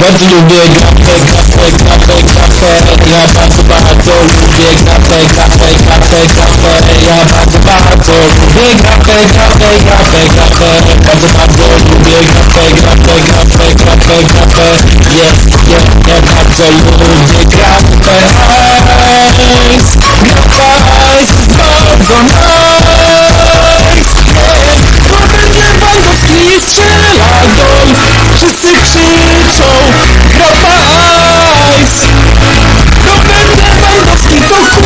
bardzo lubię grapę, grapę, grapę, grapę Ja bardzo, bardzo lubię grapę, grapę, grapę, grapę Ja bardzo, bardzo lubię grapę, grapę, grapę, grapę Bardzo, bardzo lubię grapę, grapę, grapę, grapę, grapę Yeah, yeah, ja bardzo lubię grapę so